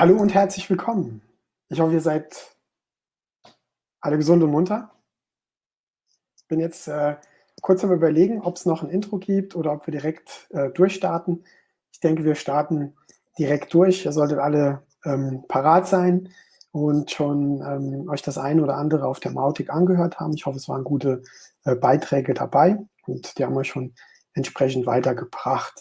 Hallo und herzlich willkommen. Ich hoffe, ihr seid alle gesund und munter. Ich bin jetzt äh, kurz am Überlegen, ob es noch ein Intro gibt oder ob wir direkt äh, durchstarten. Ich denke, wir starten direkt durch. Ihr solltet alle ähm, parat sein und schon ähm, euch das eine oder andere auf der Mautic angehört haben. Ich hoffe, es waren gute äh, Beiträge dabei und die haben euch schon entsprechend weitergebracht.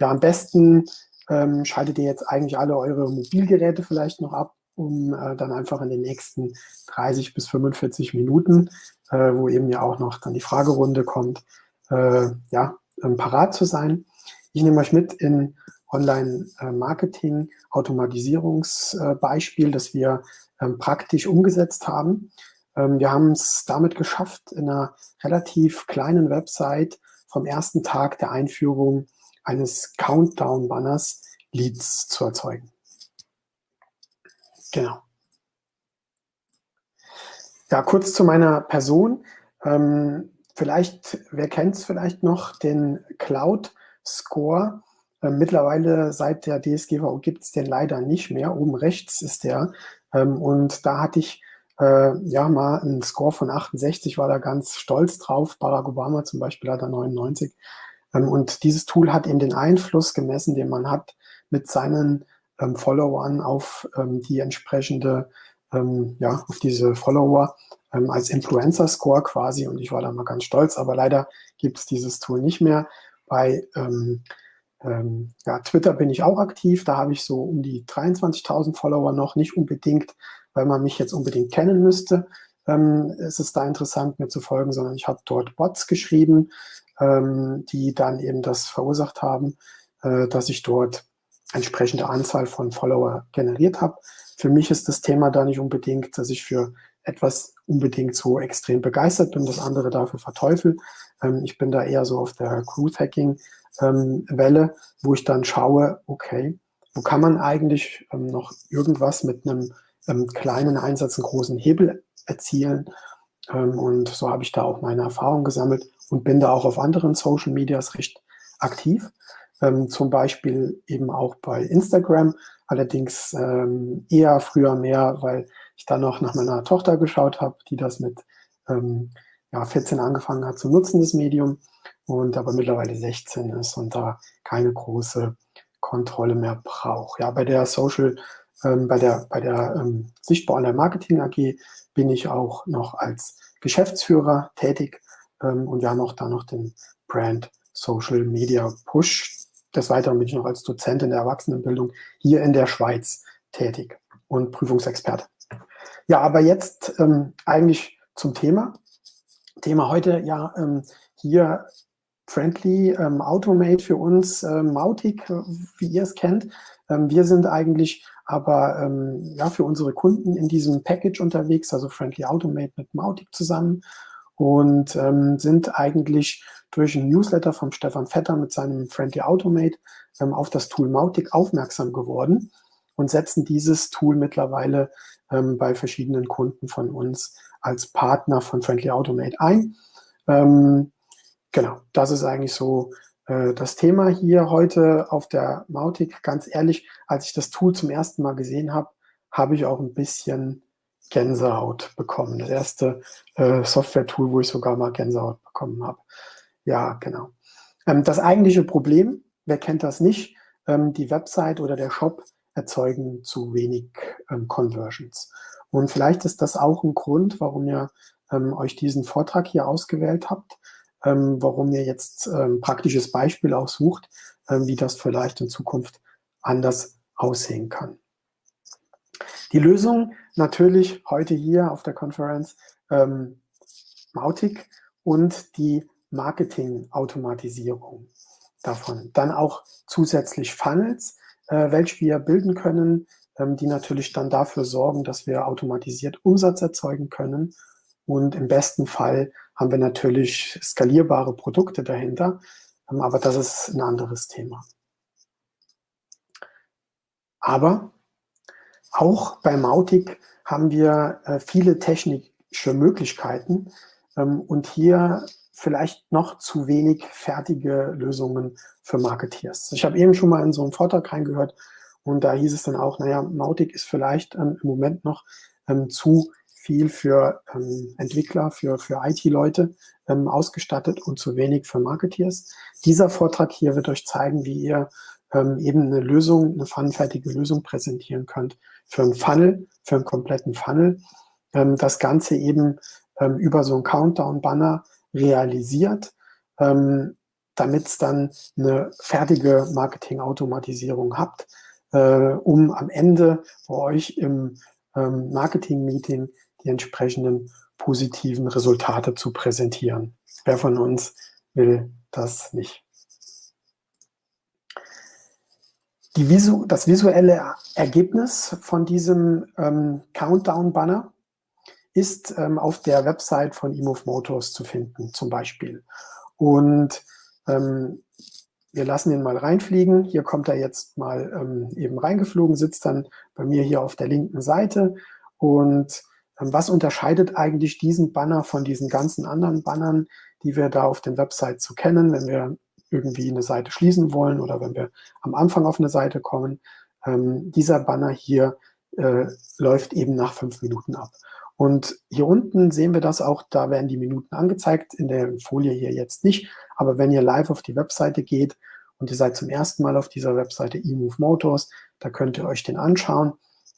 Ja, am besten ähm, schaltet ihr jetzt eigentlich alle eure Mobilgeräte vielleicht noch ab, um äh, dann einfach in den nächsten 30 bis 45 Minuten, äh, wo eben ja auch noch dann die Fragerunde kommt, äh, ja, ähm, parat zu sein. Ich nehme euch mit in Online-Marketing, Automatisierungsbeispiel, das wir ähm, praktisch umgesetzt haben. Ähm, wir haben es damit geschafft, in einer relativ kleinen Website vom ersten Tag der Einführung eines Countdown-Banners Leads zu erzeugen. Genau. Ja, kurz zu meiner Person. Ähm, vielleicht, wer kennt es vielleicht noch, den Cloud Score. Ähm, mittlerweile seit der DSGVO gibt es den leider nicht mehr. Oben rechts ist der. Ähm, und da hatte ich äh, ja mal einen Score von 68, war da ganz stolz drauf. Barack Obama zum Beispiel hat er 99. Ähm, und dieses Tool hat eben den Einfluss gemessen, den man hat mit seinen ähm, Followern auf ähm, die entsprechende, ähm, ja, auf diese Follower ähm, als Influencer-Score quasi. Und ich war da mal ganz stolz, aber leider gibt es dieses Tool nicht mehr. Bei ähm, ja, Twitter bin ich auch aktiv, da habe ich so um die 23.000 Follower noch, nicht unbedingt, weil man mich jetzt unbedingt kennen müsste. Ähm, ist es da interessant, mir zu folgen, sondern ich habe dort Bots geschrieben, ähm, die dann eben das verursacht haben, äh, dass ich dort entsprechende Anzahl von Follower generiert habe. Für mich ist das Thema da nicht unbedingt, dass ich für etwas unbedingt so extrem begeistert bin, das andere dafür verteufel. Ähm, ich bin da eher so auf der Growth-Hacking-Welle, ähm, wo ich dann schaue, okay, wo kann man eigentlich ähm, noch irgendwas mit einem ähm, kleinen Einsatz, einen großen Hebel erzielen. Ähm, und so habe ich da auch meine Erfahrung gesammelt und bin da auch auf anderen Social Medias recht aktiv. Ähm, zum Beispiel eben auch bei Instagram, allerdings ähm, eher früher mehr, weil ich dann noch nach meiner Tochter geschaut habe, die das mit ja, 14 angefangen hat zu nutzen, das Medium, und aber mittlerweile 16 ist und da keine große Kontrolle mehr braucht. Ja, bei der Social, ähm, bei der, bei der ähm, Sichtbar Online Marketing AG bin ich auch noch als Geschäftsführer tätig ähm, und wir haben auch da noch den Brand Social Media Push. Des Weiteren bin ich noch als Dozent in der Erwachsenenbildung hier in der Schweiz tätig und Prüfungsexperte. Ja, aber jetzt ähm, eigentlich zum Thema. Thema heute ja ähm, hier Friendly ähm, Automate für uns, ähm, Mautic, wie ihr es kennt. Ähm, wir sind eigentlich aber ähm, ja, für unsere Kunden in diesem Package unterwegs, also Friendly Automate mit Mautic zusammen und ähm, sind eigentlich durch ein Newsletter von Stefan Vetter mit seinem Friendly Automate ähm, auf das Tool Mautic aufmerksam geworden und setzen dieses Tool mittlerweile ähm, bei verschiedenen Kunden von uns als Partner von Friendly Automate ein. Ähm, genau, das ist eigentlich so äh, das Thema hier heute auf der Mautic. Ganz ehrlich, als ich das Tool zum ersten Mal gesehen habe, habe ich auch ein bisschen Gänsehaut bekommen. Das erste äh, Software-Tool, wo ich sogar mal Gänsehaut bekommen habe. Ja, genau. Ähm, das eigentliche Problem, wer kennt das nicht, ähm, die Website oder der Shop erzeugen zu wenig ähm, Conversions. Und vielleicht ist das auch ein Grund, warum ihr ähm, euch diesen Vortrag hier ausgewählt habt, ähm, warum ihr jetzt ähm, praktisches Beispiel aussucht, ähm, wie das vielleicht in Zukunft anders aussehen kann. Die Lösung natürlich heute hier auf der Konferenz ähm, Mautic und die Marketing-Automatisierung davon. Dann auch zusätzlich Funnels, äh, welche wir bilden können, ähm, die natürlich dann dafür sorgen, dass wir automatisiert Umsatz erzeugen können. Und im besten Fall haben wir natürlich skalierbare Produkte dahinter, ähm, aber das ist ein anderes Thema. Aber auch bei Mautic haben wir äh, viele technische Möglichkeiten ähm, und hier vielleicht noch zu wenig fertige Lösungen für Marketeers. Ich habe eben schon mal in so einen Vortrag reingehört Und da hieß es dann auch, naja, Mautic ist vielleicht ähm, im Moment noch zu viel für ähm, Entwickler, für, für IT-Leute ähm, ausgestattet und zu wenig für Marketeers. Dieser Vortrag hier wird euch zeigen, wie ihr ähm, eben eine Lösung, eine funnenfertige Lösung präsentieren könnt für einen Funnel, für einen kompletten Funnel. Ähm, das Ganze eben ähm, über so einen Countdown-Banner realisiert, ähm, damit es dann eine fertige Marketing-Automatisierung habt, äh, um am Ende bei euch im Marketing-Meeting die entsprechenden positiven Resultate zu präsentieren. Wer von uns will das nicht? Visu das visuelle Ergebnis von diesem ähm, Countdown-Banner ist ähm, auf der Website von eMove Motors zu finden, zum Beispiel. Und ähm, wir lassen ihn mal reinfliegen. Hier kommt er jetzt mal ähm, eben reingeflogen, sitzt dann bei mir hier auf der linken Seite. Und was unterscheidet eigentlich diesen Banner von diesen ganzen anderen Bannern, die wir da auf den Websites zu so kennen, wenn wir irgendwie eine Seite schließen wollen oder wenn wir am Anfang auf eine Seite kommen. Ähm, dieser Banner hier äh, läuft eben nach fünf Minuten ab. Und hier unten sehen wir das auch, da werden die Minuten angezeigt, in der Folie hier jetzt nicht. Aber wenn ihr live auf die Webseite geht und ihr seid zum ersten Mal auf dieser Webseite eMove Motors, da könnt ihr euch den anschauen.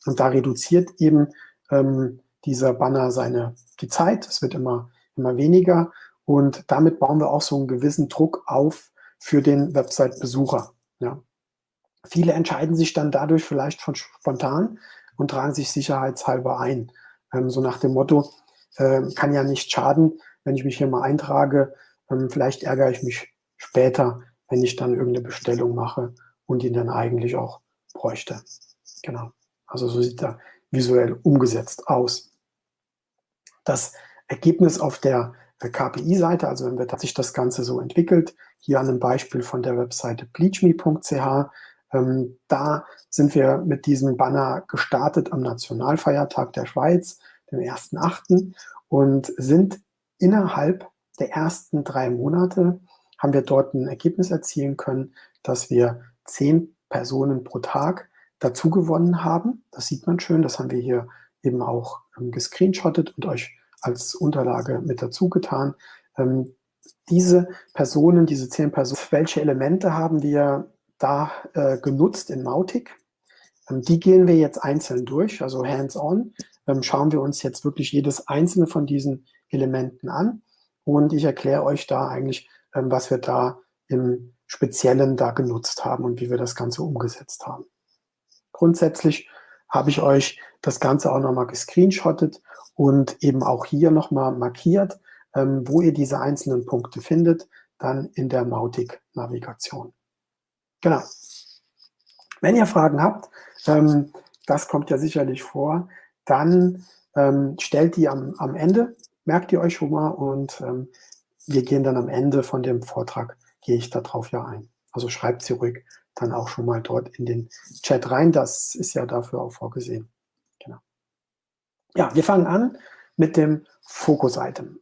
Und da reduziert eben ähm, dieser Banner seine, die Zeit. Es wird immer, immer weniger. Und damit bauen wir auch so einen gewissen Druck auf, für den Website-Besucher. Ja. Viele entscheiden sich dann dadurch vielleicht von spontan und tragen sich sicherheitshalber ein. Ähm, so nach dem Motto, äh, kann ja nicht schaden, wenn ich mich hier mal eintrage. Ähm, vielleicht ärgere ich mich später, wenn ich dann irgendeine Bestellung mache und ihn dann eigentlich auch bräuchte. Genau. Also so sieht er visuell umgesetzt aus. Das Ergebnis auf der KPI-Seite, also wenn wir sich das Ganze so entwickelt, hier an einem Beispiel von der Webseite bleachme.ch, ähm, da sind wir mit diesem Banner gestartet am Nationalfeiertag der Schweiz, dem 1.8. und sind innerhalb der ersten drei Monate, haben wir dort ein Ergebnis erzielen können, dass wir zehn Personen pro Tag dazu gewonnen haben. Das sieht man schön, das haben wir hier eben auch ähm, gescreenshottet und euch als Unterlage mit dazu getan. Ähm, diese Personen, diese zehn Personen, welche Elemente haben wir da äh, genutzt in Mautic? Ähm, die gehen wir jetzt einzeln durch, also hands-on. Ähm, schauen wir uns jetzt wirklich jedes einzelne von diesen Elementen an und ich erkläre euch da eigentlich, ähm, was wir da im Speziellen da genutzt haben und wie wir das Ganze umgesetzt haben. Grundsätzlich habe ich euch das Ganze auch nochmal gescreenshottet und eben auch hier nochmal markiert, ähm, wo ihr diese einzelnen Punkte findet, dann in der Mautic-Navigation. Genau. Wenn ihr Fragen habt, ähm, das kommt ja sicherlich vor, dann ähm, stellt die am, am Ende, merkt ihr euch schon mal und ähm, wir gehen dann am Ende von dem Vortrag, gehe ich darauf ja ein. Also schreibt sie ruhig dann auch schon mal dort in den Chat rein, das ist ja dafür auch vorgesehen. Ja, wir fangen an mit dem Focus-Item.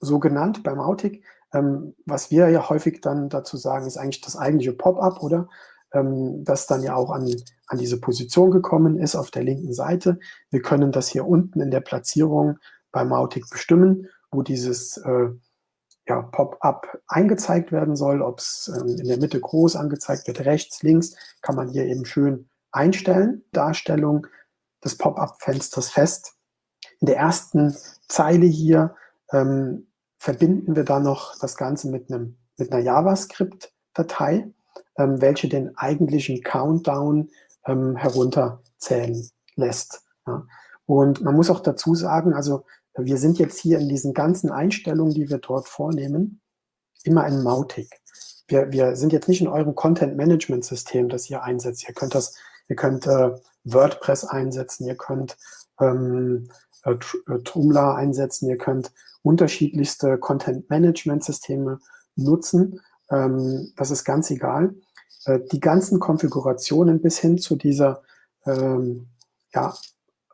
So genannt beim Autic. Ähm, was wir ja häufig dann dazu sagen, ist eigentlich das eigentliche Pop-up, oder? Ähm, das dann ja auch an, an diese Position gekommen ist auf der linken Seite. Wir können das hier unten in der Platzierung beim Autic bestimmen, wo dieses äh, ja, Pop-up eingezeigt werden soll, ob es ähm, in der Mitte groß angezeigt wird, rechts, links, kann man hier eben schön einstellen. Darstellung des Pop-up-Fensters fest in der ersten Zeile hier ähm, verbinden wir dann noch das Ganze mit, einem, mit einer JavaScript-Datei, ähm, welche den eigentlichen Countdown ähm, herunterzählen lässt. Ja. Und man muss auch dazu sagen, also wir sind jetzt hier in diesen ganzen Einstellungen, die wir dort vornehmen, immer in Mautic. Wir, wir sind jetzt nicht in eurem Content-Management-System, das ihr einsetzt. Ihr könnt das, ihr könnt äh, WordPress einsetzen, ihr könnt ähm, äh, äh, Joomla einsetzen. Ihr könnt unterschiedlichste Content-Management-Systeme nutzen. Ähm, das ist ganz egal. Äh, die ganzen Konfigurationen bis hin zu dieser, ähm, ja,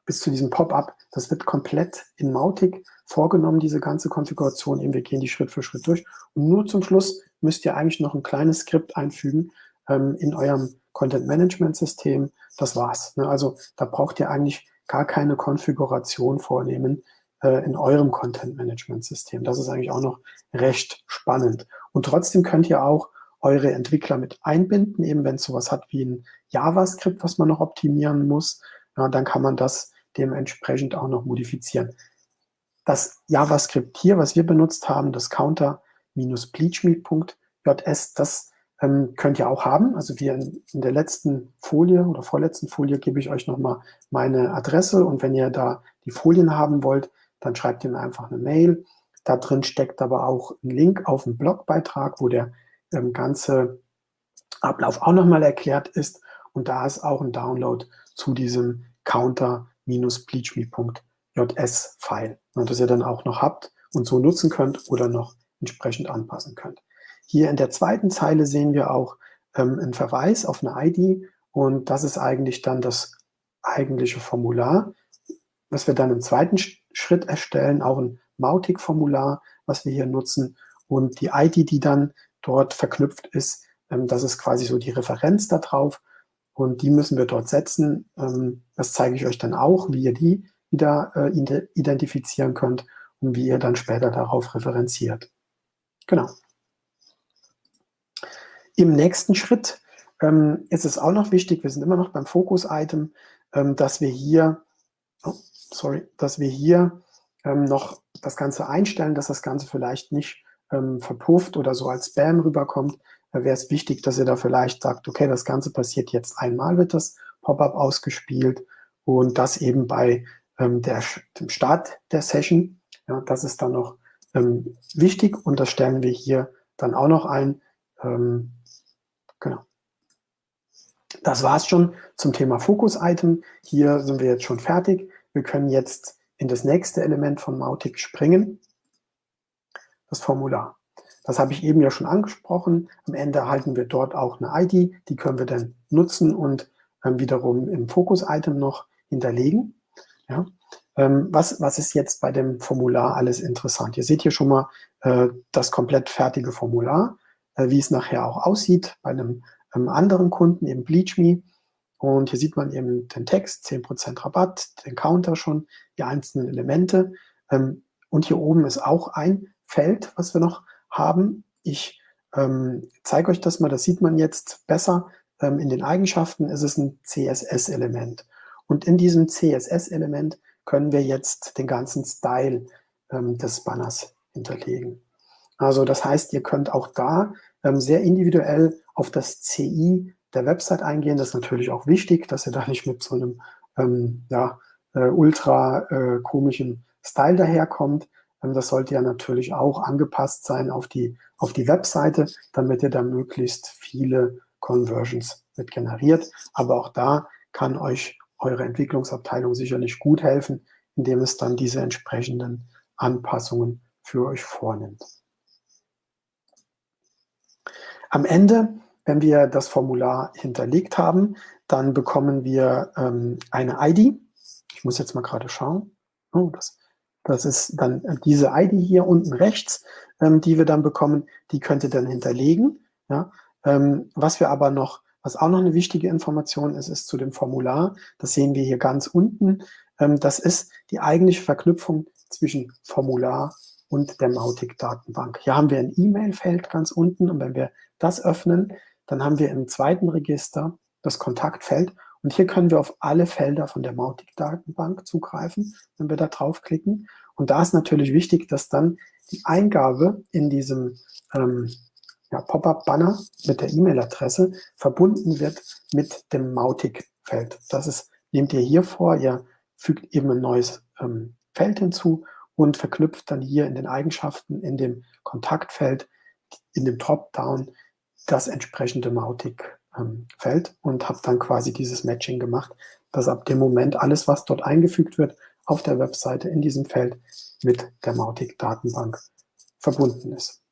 bis zu diesem Pop-up, das wird komplett in Mautic vorgenommen, diese ganze Konfiguration. Eben wir gehen die Schritt für Schritt durch. Und nur zum Schluss müsst ihr eigentlich noch ein kleines Skript einfügen ähm, in eurem Content-Management-System, das war's. Ne? Also da braucht ihr eigentlich gar keine Konfiguration vornehmen äh, in eurem Content-Management-System. Das ist eigentlich auch noch recht spannend. Und trotzdem könnt ihr auch eure Entwickler mit einbinden, eben wenn es sowas hat wie ein JavaScript, was man noch optimieren muss, ja, dann kann man das dementsprechend auch noch modifizieren. Das JavaScript hier, was wir benutzt haben, das counter-bleachme.js, das ähm, könnt ihr auch haben. Also wie in, in, der letzten Folie oder vorletzten Folie gebe ich euch nochmal meine Adresse und wenn ihr da die Folien haben wollt, dann schreibt ihr mir einfach eine Mail. Da drin steckt aber auch ein Link auf einen Blogbeitrag, wo der ähm, ganze Ablauf auch nochmal erklärt ist und da ist auch ein Download zu diesem counter-bleachme.js JS-File, das ihr dann auch noch habt und so nutzen könnt oder noch entsprechend anpassen könnt. Hier in der zweiten Zeile sehen wir auch ähm, einen Verweis auf eine ID und das ist eigentlich dann das eigentliche Formular, was wir dann im zweiten Schritt erstellen, auch ein Mautic-Formular, was wir hier nutzen und die ID, die dann dort verknüpft ist, ähm, das ist quasi so die Referenz darauf und die müssen wir dort setzen. Ähm, das zeige ich euch dann auch, wie ihr die wieder äh, identifizieren könnt und wie ihr dann später darauf referenziert. Genau. Im nächsten Schritt ähm, ist es auch noch wichtig, wir sind immer noch beim Fokus-Item, ähm, dass wir hier, oh, sorry, dass wir hier ähm, noch das Ganze einstellen, dass das Ganze vielleicht nicht ähm, verpufft oder so als Spam rüberkommt. Da wäre es wichtig, dass ihr da vielleicht sagt, okay, das Ganze passiert jetzt einmal, wird das Pop-up ausgespielt und das eben bei ähm, der, dem Start der Session. Ja, das ist dann noch ähm, wichtig und das stellen wir hier dann auch noch ein. Ähm, genau. Das war es schon zum Thema Fokus-Item. Hier sind wir jetzt schon fertig. Wir können jetzt in das nächste Element von Mautic springen, das Formular. Das habe ich eben ja schon angesprochen. Am Ende erhalten wir dort auch eine ID, die können wir dann nutzen und ähm, wiederum im Fokus-Item noch hinterlegen. Ja? Ähm, was, was ist jetzt bei dem Formular alles interessant? Ihr seht hier schon mal äh, das komplett fertige Formular, wie es nachher auch aussieht bei einem, einem anderen Kunden, eben BleachMe. Und hier sieht man eben den Text, 10% Rabatt, den Counter schon, die einzelnen Elemente. Ähm, und hier oben ist auch ein Feld, was wir noch haben. Ich ähm, zeige euch das mal, das sieht man jetzt besser. Ähm, in den Eigenschaften ist es ein CSS-Element. Und in diesem CSS-Element können wir jetzt den ganzen Style ähm, des Banners hinterlegen. Also das heißt, ihr könnt auch da ähm, sehr individuell auf das CI der Website eingehen. Das ist natürlich auch wichtig, dass ihr da nicht mit so einem ähm, ja, äh, ultra äh, komischen Style daherkommt. Ähm, das sollte ja natürlich auch angepasst sein auf die, auf die Webseite, damit ihr da möglichst viele Conversions mit generiert. Aber auch da kann euch eure Entwicklungsabteilung sicherlich gut helfen, indem es dann diese entsprechenden Anpassungen für euch vornimmt. Am Ende, wenn wir das Formular hinterlegt haben, dann bekommen wir ähm, eine ID. Ich muss jetzt mal gerade schauen. Oh, das, das ist dann diese ID hier unten rechts, ähm, die wir dann bekommen. Die könnt ihr dann hinterlegen. Ja? Ähm, was wir aber noch was auch noch eine wichtige Information ist, ist zu dem Formular. Das sehen wir hier ganz unten. Ähm, das ist die eigentliche Verknüpfung zwischen Formular und der Mautic-Datenbank. Hier haben wir ein E-Mail-Feld ganz unten und wenn wir das öffnen, dann haben wir im zweiten Register das Kontaktfeld und hier können wir auf alle Felder von der Mautic-Datenbank zugreifen, wenn wir da draufklicken. Und da ist natürlich wichtig, dass dann die Eingabe in diesem ähm, ja, Pop-up-Banner mit der E-Mail-Adresse verbunden wird mit dem Mautic-Feld. Das ist, nehmt ihr hier vor, ihr fügt eben ein neues ähm, Feld hinzu und verknüpft dann hier in den Eigenschaften in dem Kontaktfeld, in dem Dropdown, das entsprechende Mautic-Feld ähm, und habt dann quasi dieses Matching gemacht, dass ab dem Moment alles, was dort eingefügt wird, auf der Webseite in diesem Feld mit der Mautic-Datenbank verbunden ist.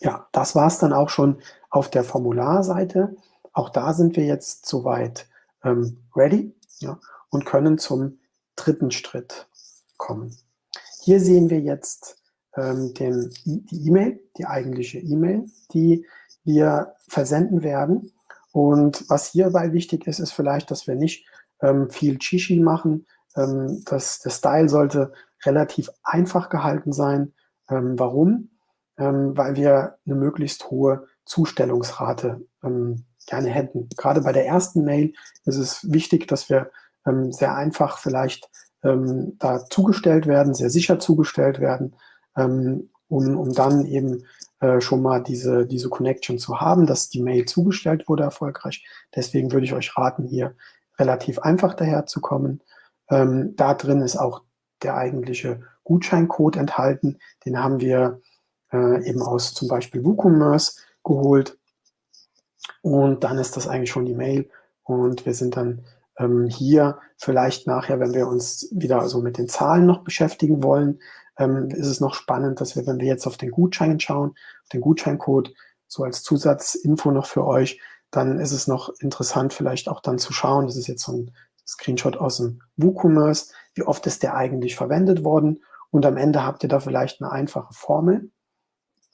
Ja, das war es dann auch schon auf der Formularseite. Auch da sind wir jetzt soweit ähm, ready ja, und können zum dritten Schritt kommen. Hier sehen wir jetzt ähm, den, die E-Mail, die eigentliche E-Mail, die wir versenden werden. Und was hierbei wichtig ist, ist vielleicht, dass wir nicht ähm, viel Chichi machen. Ähm, das, der Style sollte relativ einfach gehalten sein. Ähm, warum? Ähm, weil wir eine möglichst hohe Zustellungsrate ähm, gerne hätten. Gerade bei der ersten Mail ist es wichtig, dass wir ähm, sehr einfach vielleicht ähm, da zugestellt werden, sehr sicher zugestellt werden, ähm, um, um dann eben äh, schon mal diese, diese Connection zu haben, dass die Mail zugestellt wurde erfolgreich. Deswegen würde ich euch raten, hier relativ einfach daherzukommen. Ähm, da drin ist auch der eigentliche Gutscheincode enthalten. Den haben wir äh, eben aus zum Beispiel WooCommerce geholt. Und dann ist das eigentlich schon die Mail und wir sind dann ähm, hier vielleicht nachher, wenn wir uns wieder so mit den Zahlen noch beschäftigen wollen, ähm, ist es noch spannend, dass wir, wenn wir jetzt auf den Gutschein schauen, auf den Gutscheincode, so als Zusatzinfo noch für euch, dann ist es noch interessant, vielleicht auch dann zu schauen, das ist jetzt so ein Screenshot aus dem WooCommerce, wie oft ist der eigentlich verwendet worden? Und am Ende habt ihr da vielleicht eine einfache Formel,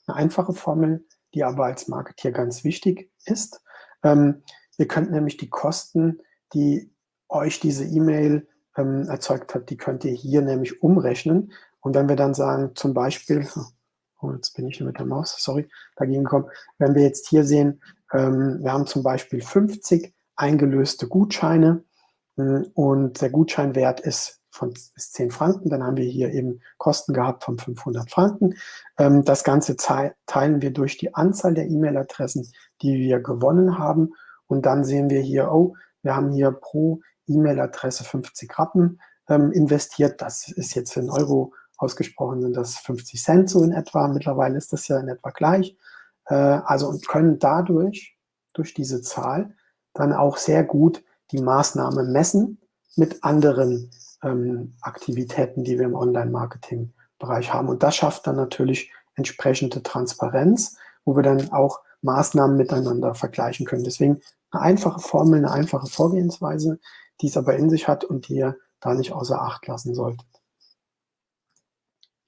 eine einfache Formel, die aber als Marketeer ganz wichtig ist. Ähm, ihr könnt nämlich die Kosten, die euch diese E-Mail ähm, erzeugt hat, die könnt ihr hier nämlich umrechnen. Und wenn wir dann sagen, zum Beispiel, oh, jetzt bin ich mit der Maus, sorry, dagegen kommen, wenn wir jetzt hier sehen, ähm, wir haben zum Beispiel 50 eingelöste Gutscheine äh, und der Gutscheinwert ist von bis 10 Franken, dann haben wir hier eben Kosten gehabt von 500 Franken. Ähm, das Ganze teilen wir durch die Anzahl der E-Mail-Adressen, die wir gewonnen haben und dann sehen wir hier, oh, wir haben hier pro E-Mail-Adresse 50 Rappen ähm, investiert. Das ist jetzt in Euro ausgesprochen, sind das 50 Cent so in etwa. Mittlerweile ist das ja in etwa gleich. Äh, also und können dadurch, durch diese Zahl, dann auch sehr gut die Maßnahme messen mit anderen ähm, Aktivitäten, die wir im Online-Marketing-Bereich haben. Und das schafft dann natürlich entsprechende Transparenz, wo wir dann auch Maßnahmen miteinander vergleichen können. Deswegen eine einfache Formel, eine einfache Vorgehensweise, die es aber in sich hat und die ihr da nicht außer Acht lassen solltet.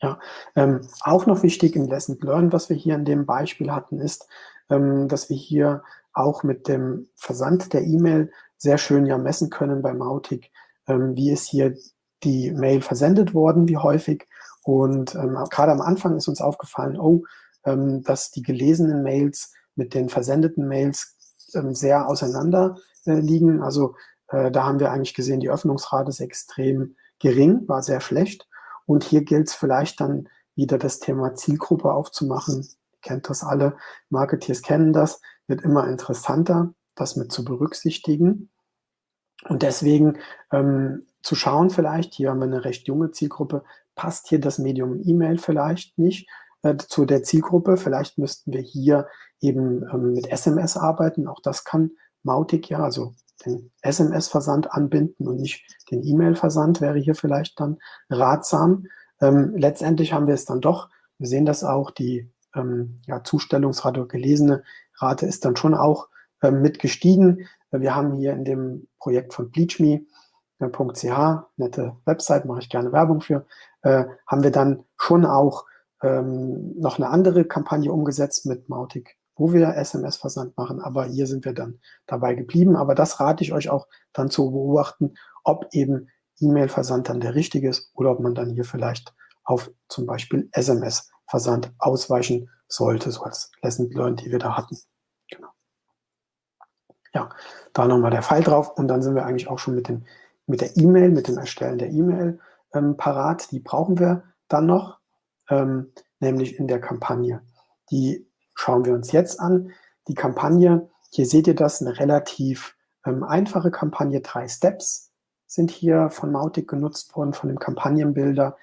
Ja, ähm, auch noch wichtig im Lesson Learn, was wir hier in dem Beispiel hatten, ist, ähm, dass wir hier auch mit dem Versand der E-Mail sehr schön ja messen können bei Mautic, ähm, wie ist hier die Mail versendet worden, wie häufig. Und ähm, gerade am Anfang ist uns aufgefallen, oh, ähm, dass die gelesenen Mails mit den versendeten Mails ähm, sehr auseinander äh, liegen. Also äh, da haben wir eigentlich gesehen, die Öffnungsrate ist extrem gering, war sehr schlecht. Und hier gilt es vielleicht dann wieder das Thema Zielgruppe aufzumachen. Kennt das alle, Marketeers kennen das, wird immer interessanter, das mit zu berücksichtigen. Und deswegen ähm, zu schauen vielleicht, hier haben wir eine recht junge Zielgruppe, passt hier das Medium E-Mail vielleicht nicht äh, zu der Zielgruppe. Vielleicht müssten wir hier eben ähm, mit SMS arbeiten. Auch das kann Mautic ja, also den SMS-Versand anbinden und nicht den E-Mail-Versand wäre hier vielleicht dann ratsam. Ähm, letztendlich haben wir es dann doch, wir sehen das auch, die ähm, ja, Zustellungsrate, gelesene Rate ist dann schon auch ähm, mit gestiegen. Wir haben hier in dem Projekt von bleachme.ch, nette Website, mache ich gerne Werbung für, äh, haben wir dann schon auch ähm, noch eine andere Kampagne umgesetzt mit Mautic, wo wir SMS-Versand machen, aber hier sind wir dann dabei geblieben. Aber das rate ich euch auch dann zu beobachten, ob eben E-Mail-Versand dann der richtige ist oder ob man dann hier vielleicht auf zum Beispiel SMS-Versand ausweichen sollte, so als Lesson Learned, die wir da hatten. Genau. Ja, da nochmal der Pfeil drauf und dann sind wir eigentlich auch schon mit, dem, mit der E-Mail, mit dem Erstellen der E-Mail ähm, parat. Die brauchen wir dann noch, ähm, nämlich in der Kampagne. Die schauen wir uns jetzt an. Die Kampagne, hier seht ihr das, eine relativ ähm, einfache Kampagne, drei Steps sind hier von Mautic genutzt worden, von dem Kampagnenbilder.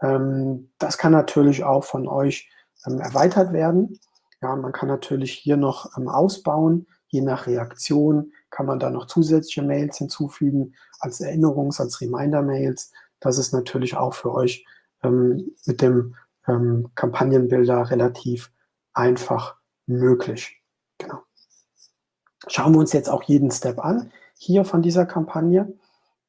Ähm, das kann natürlich auch von euch ähm, erweitert werden. Ja, man kann natürlich hier noch ähm, ausbauen, Je nach Reaktion kann man da noch zusätzliche Mails hinzufügen, als Erinnerungs-, als Reminder-Mails. Das ist natürlich auch für euch ähm, mit dem ähm, Kampagnenbilder relativ einfach möglich. Genau. Schauen wir uns jetzt auch jeden Step an, hier von dieser Kampagne.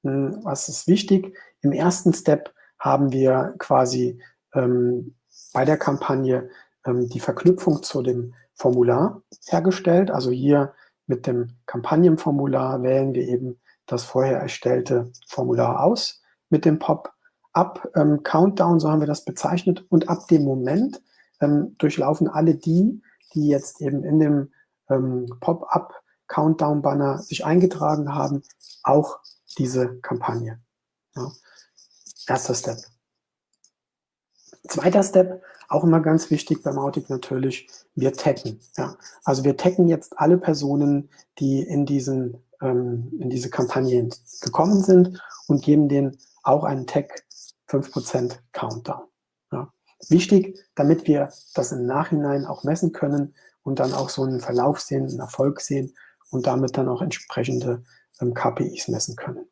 Hm, was ist wichtig? Im ersten Step haben wir quasi ähm, bei der Kampagne ähm, die Verknüpfung zu dem Formular hergestellt. Also hier mit dem Kampagnenformular wählen wir eben das vorher erstellte Formular aus mit dem Pop-up-Countdown, ähm, so haben wir das bezeichnet. Und ab dem Moment ähm, durchlaufen alle die, die jetzt eben in dem ähm, Pop-up-Countdown-Banner sich eingetragen haben, auch diese Kampagne. Ja. Erster Step. Zweiter Step, auch immer ganz wichtig beim Autic natürlich, wir taggen. Ja. Also wir taggen jetzt alle Personen, die in, diesen, ähm, in diese Kampagne gekommen sind und geben denen auch einen Tag 5% Countdown. Wichtig, damit wir das im Nachhinein auch messen können und dann auch so einen Verlauf sehen, einen Erfolg sehen und damit dann auch entsprechende ähm, KPIs messen können.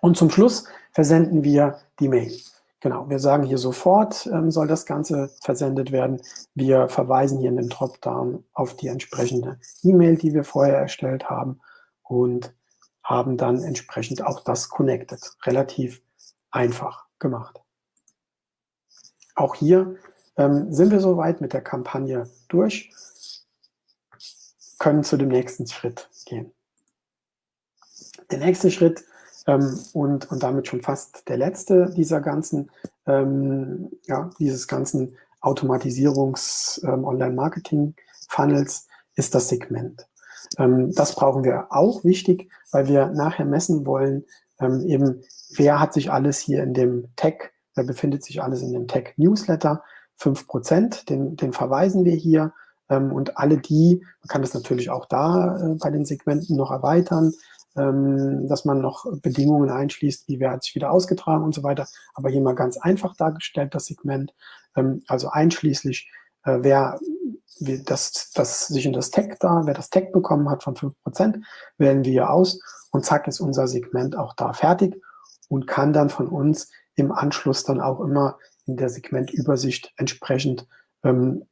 Und zum Schluss versenden wir die Mail. Genau, wir sagen hier sofort ähm, soll das Ganze versendet werden. Wir verweisen hier in dem Dropdown auf die entsprechende E-Mail, die wir vorher erstellt haben und haben dann entsprechend auch das connected. Relativ einfach gemacht. Auch hier ähm, sind wir soweit mit der Kampagne durch, können zu dem nächsten Schritt gehen. Der nächste Schritt ähm, und, und damit schon fast der letzte dieser ganzen, ähm, ja, dieses ganzen Automatisierungs-Online-Marketing-Funnels ähm, ist das Segment. Ähm, das brauchen wir auch wichtig, weil wir nachher messen wollen, ähm, eben, wer hat sich alles hier in dem Tag, wer befindet sich alles in dem Tag Newsletter, 5%, den, den verweisen wir hier ähm, und alle die, man kann das natürlich auch da äh, bei den Segmenten noch erweitern, ähm, dass man noch Bedingungen einschließt, wie wer hat sich wieder ausgetragen und so weiter. Aber hier mal ganz einfach dargestellt, das Segment. Ähm, also einschließlich, äh, wer das, das sich in das Tag da, wer das Tag bekommen hat von 5%, wählen wir aus und zack ist unser Segment auch da fertig und kann dann von uns im Anschluss dann auch immer in der Segmentübersicht entsprechend ähm,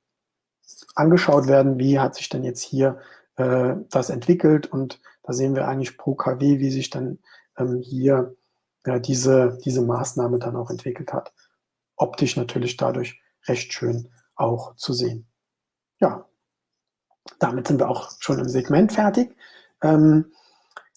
angeschaut werden, wie hat sich denn jetzt hier äh, das entwickelt und da sehen wir eigentlich pro KW, wie sich dann ähm, hier ja, diese, diese Maßnahme dann auch entwickelt hat. Optisch natürlich dadurch recht schön auch zu sehen. Ja, damit sind wir auch schon im Segment fertig. Ähm,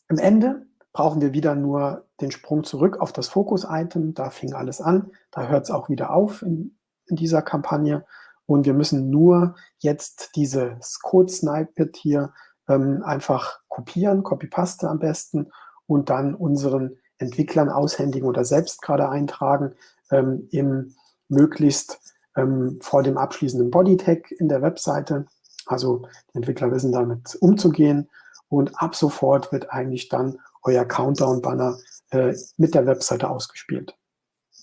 Am Ende brauchen wir wieder nur den Sprung zurück auf das Fokus-Item. Da fing alles an. Da hört es auch wieder auf in, in, dieser Kampagne. Und wir müssen nur jetzt dieses Code-Snippet hier ähm, einfach kopieren, Copy-Paste am besten und dann unseren Entwicklern aushändigen oder selbst gerade eintragen ähm, im möglichst ähm, vor dem abschließenden Bodytag in der Webseite. Also die Entwickler wissen damit umzugehen und ab sofort wird eigentlich dann euer Countdown-Banner äh, mit der Webseite ausgespielt.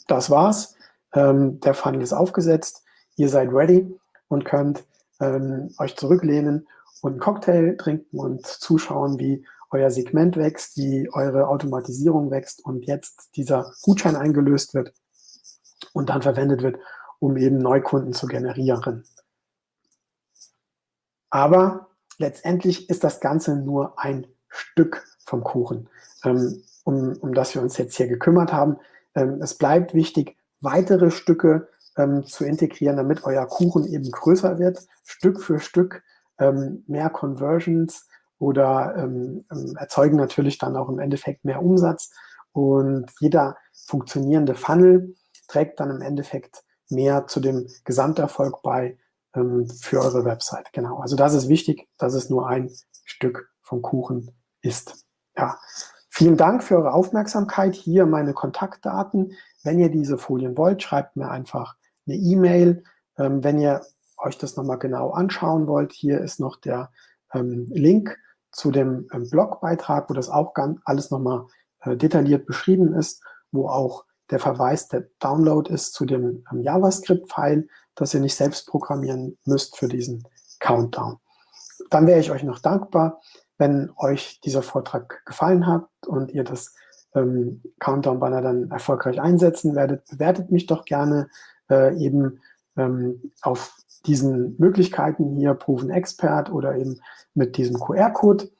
Das war's. Ähm, der Funnel ist aufgesetzt. Ihr seid ready und könnt ähm, euch zurücklehnen und einen Cocktail trinken und zuschauen, wie euer Segment wächst, wie eure Automatisierung wächst und jetzt dieser Gutschein eingelöst wird und dann verwendet wird, um eben Neukunden zu generieren. Aber letztendlich ist das Ganze nur ein Stück vom Kuchen, ähm, um, um das wir uns jetzt hier gekümmert haben. Ähm, es bleibt wichtig, weitere Stücke ähm, zu integrieren, damit euer Kuchen eben größer wird, Stück für Stück ähm, mehr Conversions oder ähm, ähm, erzeugen natürlich dann auch im Endeffekt mehr Umsatz. Und jeder funktionierende Funnel trägt dann im Endeffekt mehr zu dem Gesamterfolg bei für eure Website. Genau, also das ist wichtig, dass es nur ein Stück vom Kuchen ist. Ja, vielen Dank für eure Aufmerksamkeit. Hier meine Kontaktdaten. Wenn ihr diese Folien wollt, schreibt mir einfach eine E-Mail. Ähm, wenn ihr euch das nochmal genau anschauen wollt, hier ist noch der ähm, Link zu dem ähm, Blogbeitrag, wo das auch ganz, alles nochmal äh, detailliert beschrieben ist, wo auch der Verweis, der Download ist zu dem ähm, JavaScript-File, das ihr nicht selbst programmieren müsst für diesen Countdown. Dann wäre ich euch noch dankbar, wenn euch dieser Vortrag gefallen hat und ihr das ähm, Countdown-Banner dann erfolgreich einsetzen werdet. Bewertet mich doch gerne äh, eben ähm, auf diesen Möglichkeiten hier, Proven Expert oder eben mit diesem QR-Code.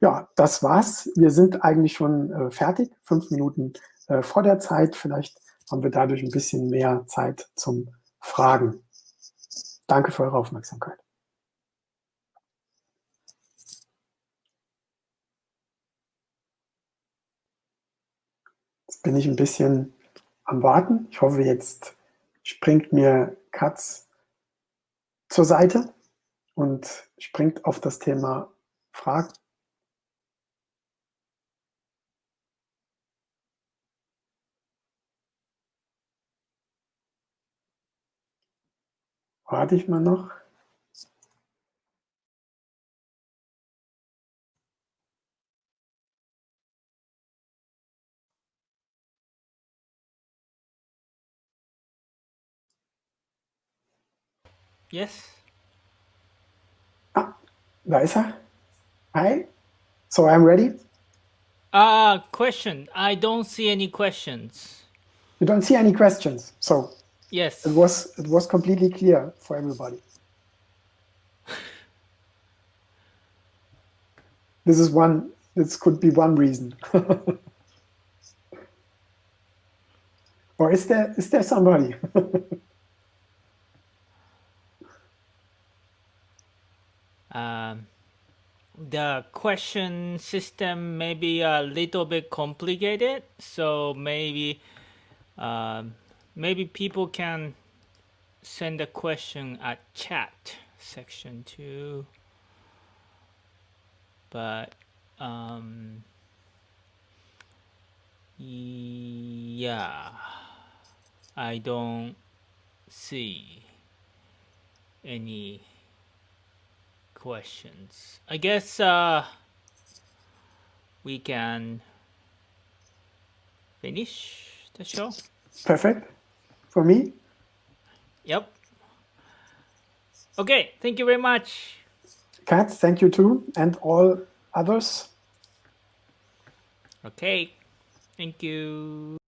Ja, das war's. Wir sind eigentlich schon äh, fertig, fünf Minuten äh, vor der Zeit. Vielleicht haben wir dadurch ein bisschen mehr Zeit zum Fragen. Danke für eure Aufmerksamkeit. Bin ich ein bisschen am Warten. Ich hoffe, jetzt springt mir Katz zur Seite und springt auf das Thema Fragen. Warte ich mal noch. Yes. Ah, da ist er. Hi. So I'm ready. Uh, question. I don't see any questions. You don't see any questions. So Yes. it was it was completely clear for everybody. this is one this could be one reason. or is there is there somebody? Um, the question system may be a little bit complicated, so maybe um, maybe people can send a question at chat section too. But um, yeah, I don't see any questions. I guess uh, we can finish the show. Perfect for me. Yep. Okay, thank you very much. Kat, thank you too, and all others. Okay, thank you.